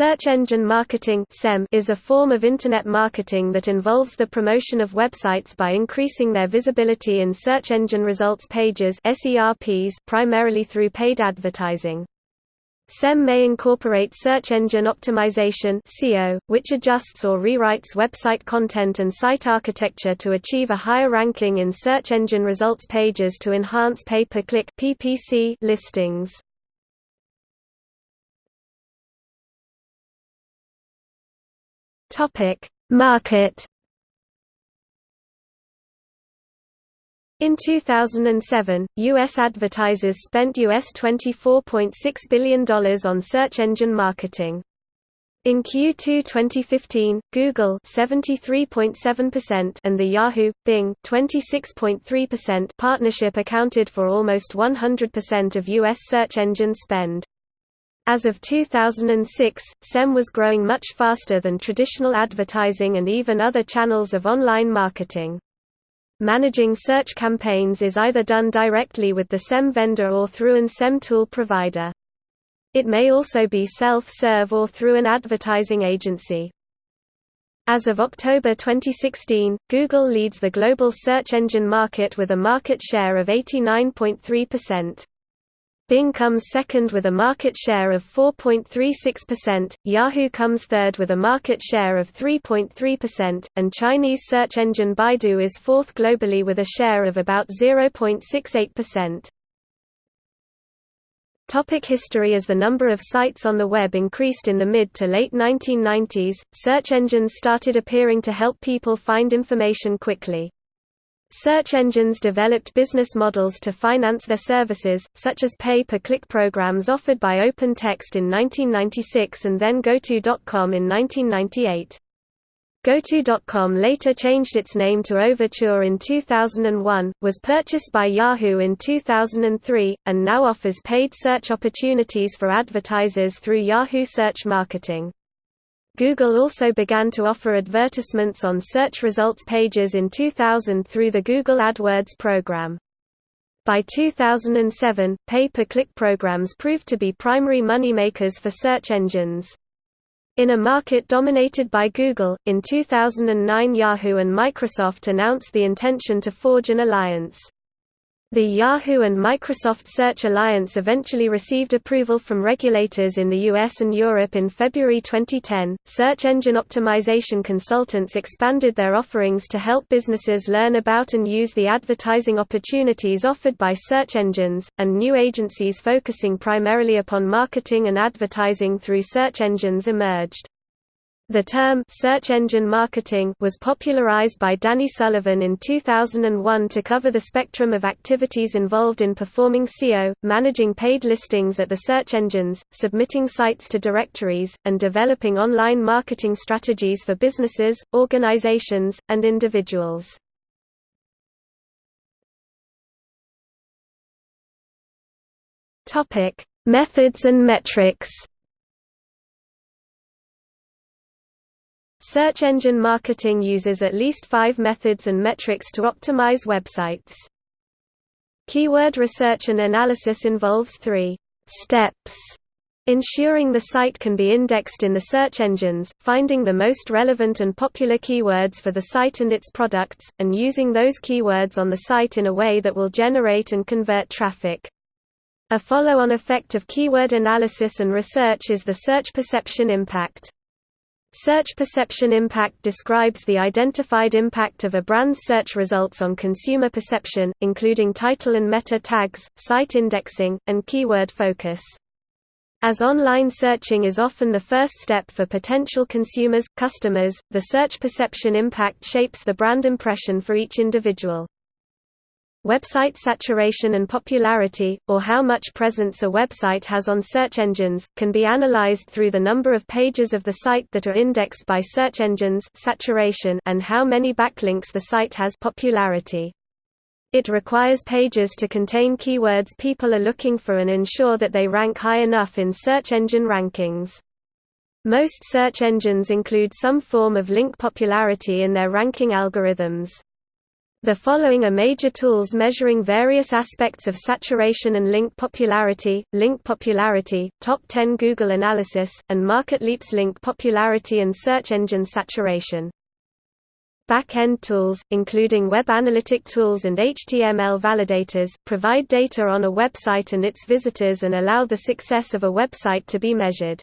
Search engine marketing is a form of Internet marketing that involves the promotion of websites by increasing their visibility in search engine results pages primarily through paid advertising. SEM may incorporate search engine optimization which adjusts or rewrites website content and site architecture to achieve a higher ranking in search engine results pages to enhance pay-per-click listings. Topic: Market. In 2007, U.S. advertisers spent US $24.6 billion on search engine marketing. In Q2 2015, Google 73.7% and the Yahoo Bing 26.3% partnership accounted for almost 100% of US search engine spend. As of 2006, SEM was growing much faster than traditional advertising and even other channels of online marketing. Managing search campaigns is either done directly with the SEM vendor or through an SEM tool provider. It may also be self-serve or through an advertising agency. As of October 2016, Google leads the global search engine market with a market share of 89.3%. Bing comes second with a market share of 4.36%, Yahoo comes third with a market share of 3.3%, and Chinese search engine Baidu is fourth globally with a share of about 0.68%. Topic history As the number of sites on the web increased in the mid to late 1990s, search engines started appearing to help people find information quickly. Search engines developed business models to finance their services, such as pay-per-click programs offered by OpenText in 1996 and then GoTo.com in 1998. GoTo.com later changed its name to Overture in 2001, was purchased by Yahoo in 2003, and now offers paid search opportunities for advertisers through Yahoo Search Marketing. Google also began to offer advertisements on search results pages in 2000 through the Google AdWords program. By 2007, pay-per-click programs proved to be primary moneymakers for search engines. In a market dominated by Google, in 2009 Yahoo and Microsoft announced the intention to forge an alliance. The Yahoo and Microsoft Search Alliance eventually received approval from regulators in the US and Europe in February 2010. Search engine optimization consultants expanded their offerings to help businesses learn about and use the advertising opportunities offered by search engines, and new agencies focusing primarily upon marketing and advertising through search engines emerged. The term search engine marketing was popularized by Danny Sullivan in 2001 to cover the spectrum of activities involved in performing SEO, managing paid listings at the search engines, submitting sites to directories, and developing online marketing strategies for businesses, organizations, and individuals. Methods and metrics. Search engine marketing uses at least five methods and metrics to optimize websites. Keyword research and analysis involves three steps ensuring the site can be indexed in the search engines, finding the most relevant and popular keywords for the site and its products, and using those keywords on the site in a way that will generate and convert traffic. A follow-on effect of keyword analysis and research is the search perception impact. Search perception impact describes the identified impact of a brand's search results on consumer perception, including title and meta tags, site indexing, and keyword focus. As online searching is often the first step for potential consumers, customers, the search perception impact shapes the brand impression for each individual. Website saturation and popularity, or how much presence a website has on search engines, can be analyzed through the number of pages of the site that are indexed by search engines saturation and how many backlinks the site has popularity. It requires pages to contain keywords people are looking for and ensure that they rank high enough in search engine rankings. Most search engines include some form of link popularity in their ranking algorithms. The following are major tools measuring various aspects of saturation and link popularity, link popularity, top 10 Google Analysis, and MarketLeap's link popularity and search engine saturation. Back-end tools, including web analytic tools and HTML validators, provide data on a website and its visitors and allow the success of a website to be measured.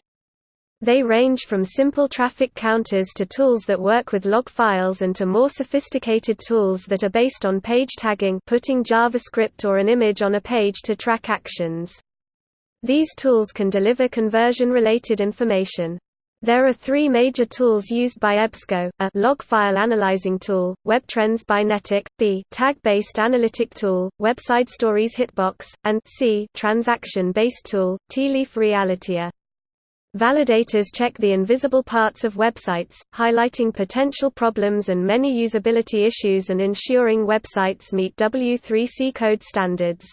They range from simple traffic counters to tools that work with log files and to more sophisticated tools that are based on page tagging putting JavaScript or an image on a page to track actions. These tools can deliver conversion-related information. There are three major tools used by EBSCO, a log file analyzing tool, WebTrends by NetIQ, b tag-based analytic tool, WebSideStory's Hitbox, and c transaction-based tool, Tealeaf Realitea. Validators check the invisible parts of websites, highlighting potential problems and many usability issues and ensuring websites meet W3C code standards.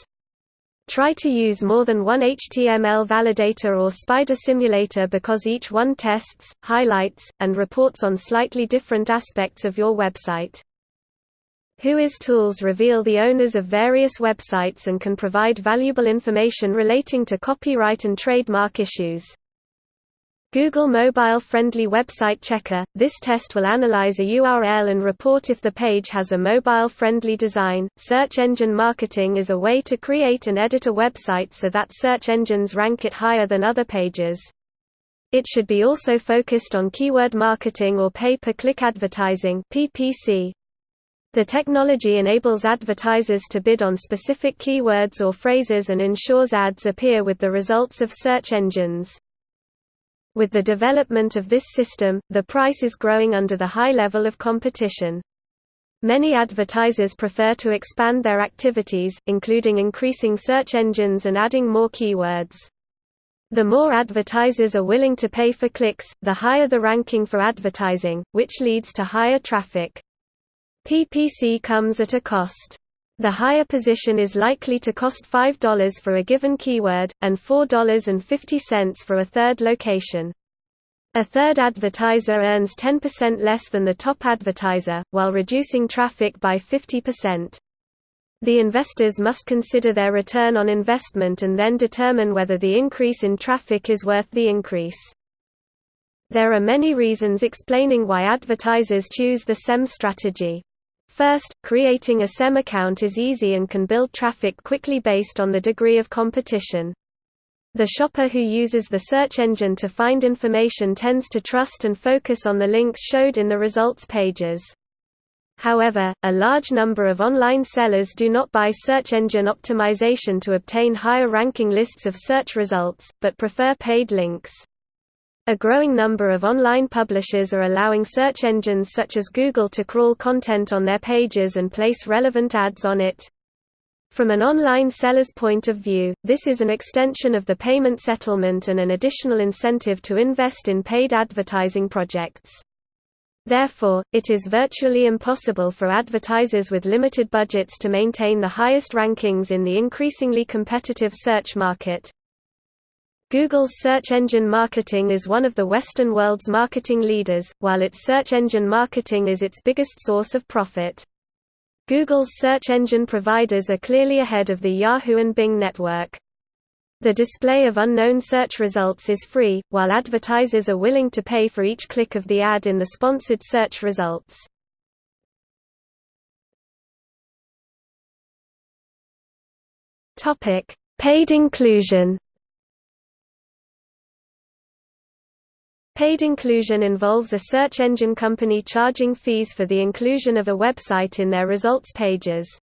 Try to use more than one HTML validator or spider simulator because each one tests, highlights, and reports on slightly different aspects of your website. Whois tools reveal the owners of various websites and can provide valuable information relating to copyright and trademark issues. Google Mobile Friendly Website Checker – This test will analyze a URL and report if the page has a mobile-friendly design. Search engine marketing is a way to create and edit a website so that search engines rank it higher than other pages. It should be also focused on keyword marketing or pay-per-click advertising PPC. The technology enables advertisers to bid on specific keywords or phrases and ensures ads appear with the results of search engines. With the development of this system, the price is growing under the high level of competition. Many advertisers prefer to expand their activities, including increasing search engines and adding more keywords. The more advertisers are willing to pay for clicks, the higher the ranking for advertising, which leads to higher traffic. PPC comes at a cost. The higher position is likely to cost $5 for a given keyword, and $4.50 for a third location. A third advertiser earns 10% less than the top advertiser, while reducing traffic by 50%. The investors must consider their return on investment and then determine whether the increase in traffic is worth the increase. There are many reasons explaining why advertisers choose the SEM strategy. First, creating a SEM account is easy and can build traffic quickly based on the degree of competition. The shopper who uses the search engine to find information tends to trust and focus on the links showed in the results pages. However, a large number of online sellers do not buy search engine optimization to obtain higher ranking lists of search results, but prefer paid links. A growing number of online publishers are allowing search engines such as Google to crawl content on their pages and place relevant ads on it. From an online seller's point of view, this is an extension of the payment settlement and an additional incentive to invest in paid advertising projects. Therefore, it is virtually impossible for advertisers with limited budgets to maintain the highest rankings in the increasingly competitive search market. Google's search engine marketing is one of the Western world's marketing leaders, while its search engine marketing is its biggest source of profit. Google's search engine providers are clearly ahead of the Yahoo and Bing network. The display of unknown search results is free, while advertisers are willing to pay for each click of the ad in the sponsored search results. Paid inclusion Paid inclusion involves a search engine company charging fees for the inclusion of a website in their results pages.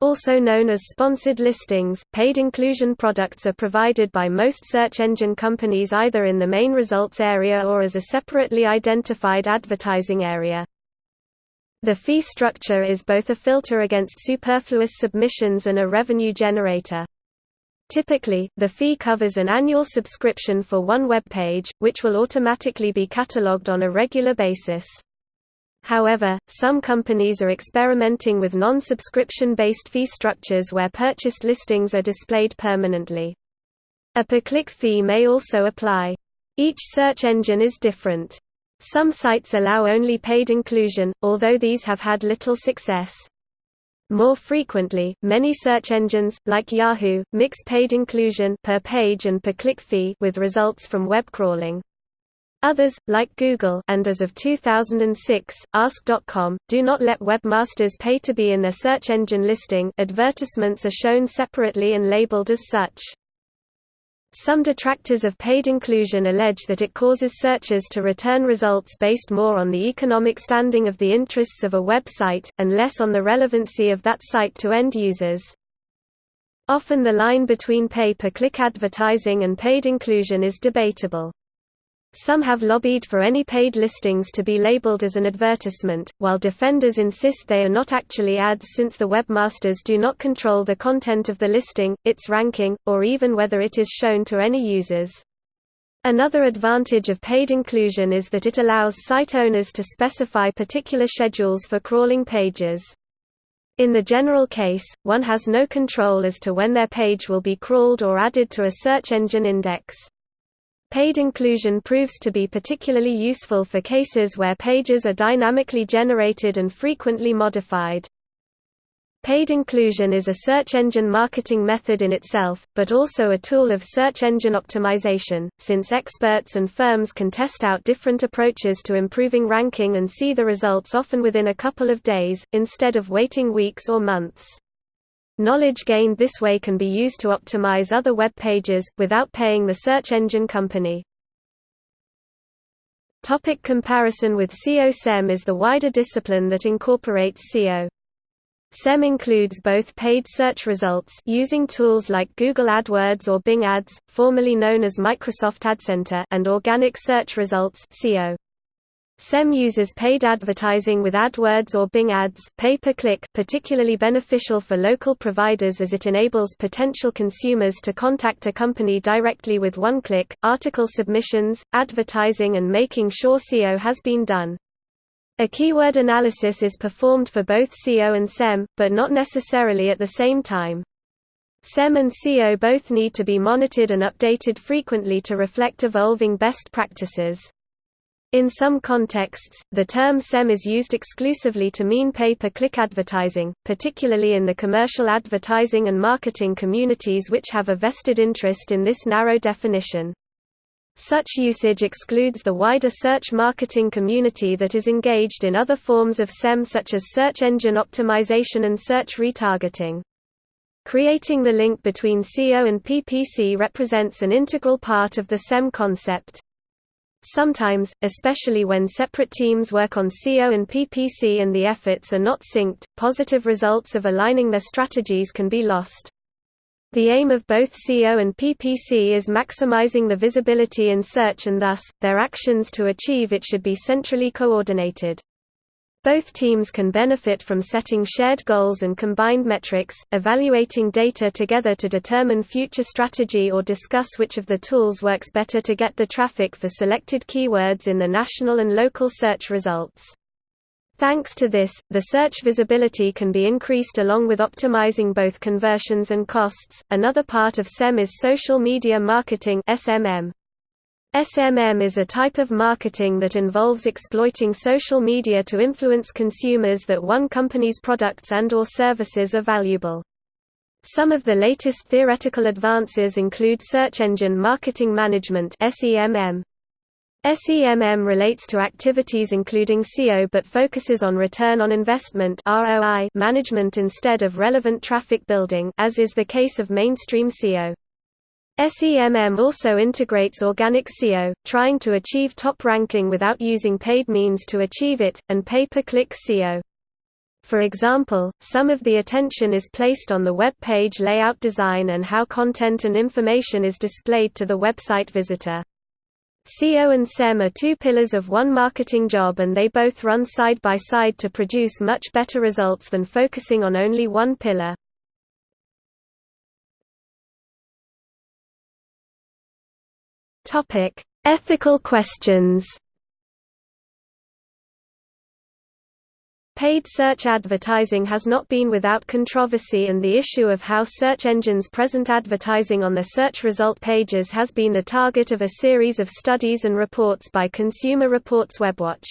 Also known as sponsored listings, paid inclusion products are provided by most search engine companies either in the main results area or as a separately identified advertising area. The fee structure is both a filter against superfluous submissions and a revenue generator. Typically, the fee covers an annual subscription for one web page, which will automatically be catalogued on a regular basis. However, some companies are experimenting with non-subscription based fee structures where purchased listings are displayed permanently. A per-click fee may also apply. Each search engine is different. Some sites allow only paid inclusion, although these have had little success. More frequently, many search engines, like Yahoo, mix paid inclusion per page and per click fee with results from web crawling. Others, like Google and as of 2006, Ask.com, do not let webmasters pay to be in their search engine listing advertisements are shown separately and labeled as such. Some detractors of paid inclusion allege that it causes searchers to return results based more on the economic standing of the interests of a website, and less on the relevancy of that site to end users. Often the line between pay-per-click advertising and paid inclusion is debatable. Some have lobbied for any paid listings to be labeled as an advertisement, while defenders insist they are not actually ads since the webmasters do not control the content of the listing, its ranking, or even whether it is shown to any users. Another advantage of paid inclusion is that it allows site owners to specify particular schedules for crawling pages. In the general case, one has no control as to when their page will be crawled or added to a search engine index. Paid inclusion proves to be particularly useful for cases where pages are dynamically generated and frequently modified. Paid inclusion is a search engine marketing method in itself, but also a tool of search engine optimization, since experts and firms can test out different approaches to improving ranking and see the results often within a couple of days, instead of waiting weeks or months. Knowledge gained this way can be used to optimize other web pages, without paying the search engine company. Topic comparison with SEO-SEM is the wider discipline that incorporates SEO. SEM includes both paid search results using tools like Google AdWords or Bing Ads, formerly known as Microsoft AdCenter, and organic search results (SEO). SEM uses paid advertising with AdWords or Bing Ads pay-per-click particularly beneficial for local providers as it enables potential consumers to contact a company directly with one click, article submissions, advertising and making sure SEO has been done. A keyword analysis is performed for both SEO and SEM, but not necessarily at the same time. SEM and SEO both need to be monitored and updated frequently to reflect evolving best practices. In some contexts, the term SEM is used exclusively to mean pay-per-click advertising, particularly in the commercial advertising and marketing communities which have a vested interest in this narrow definition. Such usage excludes the wider search marketing community that is engaged in other forms of SEM such as search engine optimization and search retargeting. Creating the link between SEO and PPC represents an integral part of the SEM concept. Sometimes, especially when separate teams work on SEO and PPC and the efforts are not synced, positive results of aligning their strategies can be lost. The aim of both SEO and PPC is maximizing the visibility in search and thus, their actions to achieve it should be centrally coordinated. Both teams can benefit from setting shared goals and combined metrics, evaluating data together to determine future strategy or discuss which of the tools works better to get the traffic for selected keywords in the national and local search results. Thanks to this, the search visibility can be increased along with optimizing both conversions and costs. Another part of SEM is social media marketing (SMM). SMM is a type of marketing that involves exploiting social media to influence consumers that one company's products and or services are valuable. Some of the latest theoretical advances include search engine marketing management SEMM. SEMM relates to activities including SEO but focuses on return on investment ROI management instead of relevant traffic building as is the case of mainstream SEO. SEMM also integrates organic SEO, trying to achieve top ranking without using paid means to achieve it, and pay-per-click SEO. For example, some of the attention is placed on the web page layout design and how content and information is displayed to the website visitor. SEO and SEM are two pillars of one marketing job and they both run side by side to produce much better results than focusing on only one pillar. Topic: Ethical questions. Paid search advertising has not been without controversy and the issue of how search engines present advertising on their search result pages has been the target of a series of studies and reports by Consumer Reports WebWatch.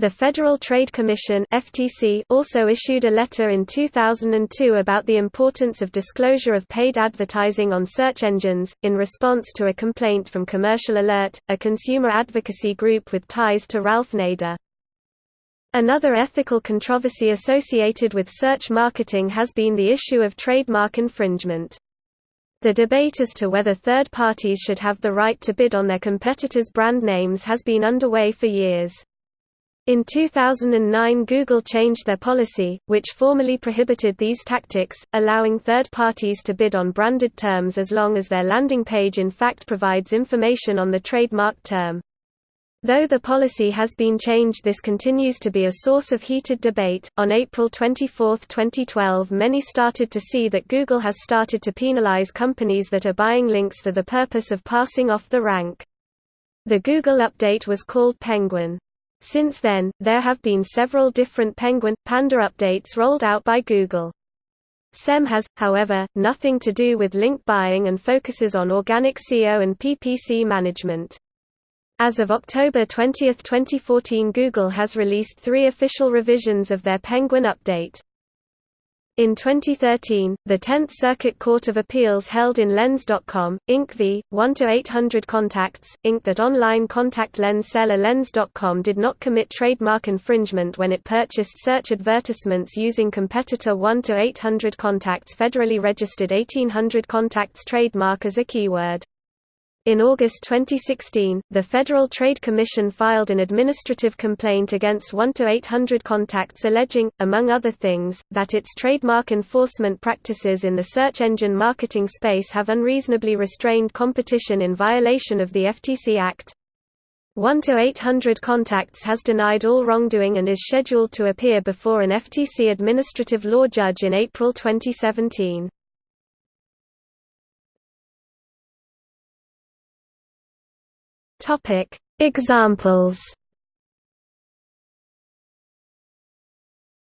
The Federal Trade Commission (FTC) also issued a letter in 2002 about the importance of disclosure of paid advertising on search engines in response to a complaint from Commercial Alert, a consumer advocacy group with ties to Ralph Nader. Another ethical controversy associated with search marketing has been the issue of trademark infringement. The debate as to whether third parties should have the right to bid on their competitors' brand names has been underway for years. In 2009 Google changed their policy, which formally prohibited these tactics, allowing third parties to bid on branded terms as long as their landing page in fact provides information on the trademark term. Though the policy has been changed this continues to be a source of heated debate. On April 24, 2012 many started to see that Google has started to penalize companies that are buying links for the purpose of passing off the rank. The Google update was called Penguin. Since then, there have been several different Penguin, Panda updates rolled out by Google. SEM has, however, nothing to do with link buying and focuses on organic SEO and PPC management. As of October 20, 2014 Google has released three official revisions of their Penguin update. In 2013, the Tenth Circuit Court of Appeals held in Lens.com, Inc. v. 1-800 Contacts, Inc. that online contact lens seller Lens.com did not commit trademark infringement when it purchased search advertisements using competitor 1-800 Contacts federally registered 1800 Contacts trademark as a keyword. In August 2016, the Federal Trade Commission filed an administrative complaint against 1-800 Contacts alleging, among other things, that its trademark enforcement practices in the search engine marketing space have unreasonably restrained competition in violation of the FTC Act. 1-800 Contacts has denied all wrongdoing and is scheduled to appear before an FTC administrative law judge in April 2017. Topic: Examples.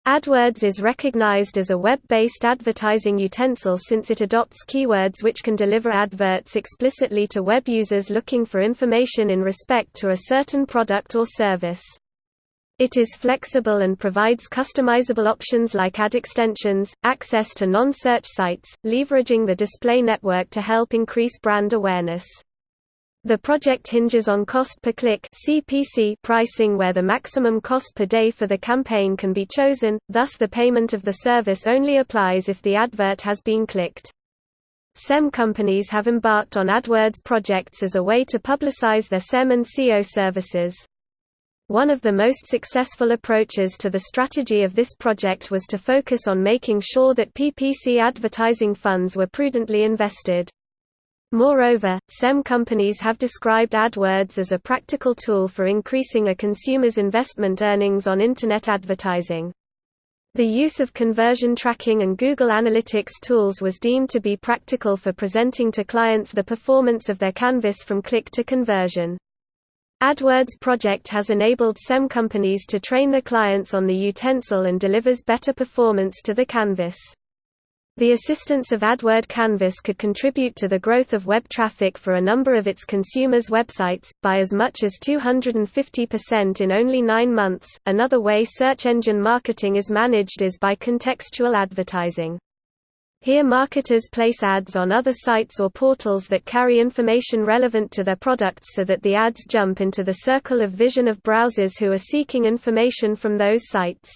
AdWords is recognized as a web-based advertising utensil since it adopts keywords which can deliver adverts explicitly to web users looking for information in respect to a certain product or service. It is flexible and provides customizable options like ad extensions, access to non-search sites, leveraging the display network to help increase brand awareness. The project hinges on cost per click (CPC) pricing where the maximum cost per day for the campaign can be chosen, thus the payment of the service only applies if the advert has been clicked. SEM companies have embarked on AdWords projects as a way to publicize their SEM and SEO services. One of the most successful approaches to the strategy of this project was to focus on making sure that PPC advertising funds were prudently invested. Moreover, SEM companies have described AdWords as a practical tool for increasing a consumer's investment earnings on Internet advertising. The use of conversion tracking and Google Analytics tools was deemed to be practical for presenting to clients the performance of their canvas from click to conversion. AdWords project has enabled SEM companies to train their clients on the utensil and delivers better performance to the canvas. The assistance of AdWord Canvas could contribute to the growth of web traffic for a number of its consumers' websites, by as much as 250% in only nine months. Another way search engine marketing is managed is by contextual advertising. Here marketers place ads on other sites or portals that carry information relevant to their products so that the ads jump into the circle of vision of browsers who are seeking information from those sites.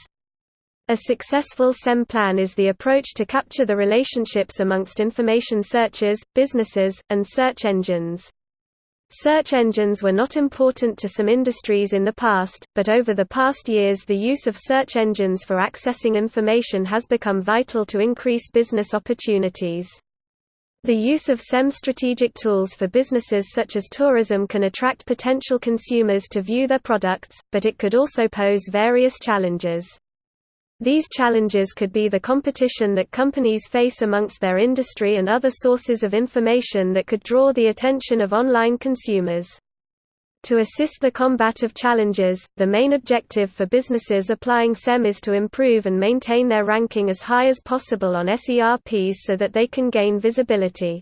A successful SEM plan is the approach to capture the relationships amongst information searches, businesses, and search engines. Search engines were not important to some industries in the past, but over the past years the use of search engines for accessing information has become vital to increase business opportunities. The use of SEM strategic tools for businesses such as tourism can attract potential consumers to view their products, but it could also pose various challenges. These challenges could be the competition that companies face amongst their industry and other sources of information that could draw the attention of online consumers. To assist the combat of challenges, the main objective for businesses applying SEM is to improve and maintain their ranking as high as possible on SERPs so that they can gain visibility.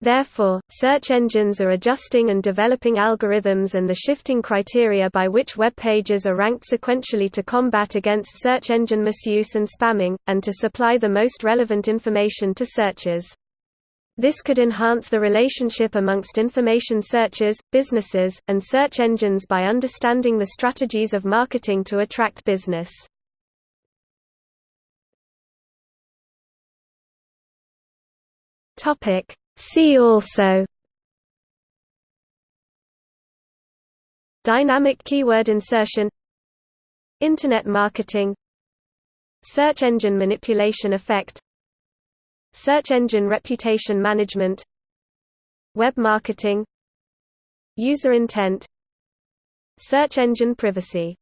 Therefore, search engines are adjusting and developing algorithms and the shifting criteria by which web pages are ranked sequentially to combat against search engine misuse and spamming, and to supply the most relevant information to searchers. This could enhance the relationship amongst information searchers, businesses, and search engines by understanding the strategies of marketing to attract business. Topic See also. Dynamic keyword insertion. Internet marketing. Search engine manipulation effect. Search engine reputation management. Web marketing. User intent. Search engine privacy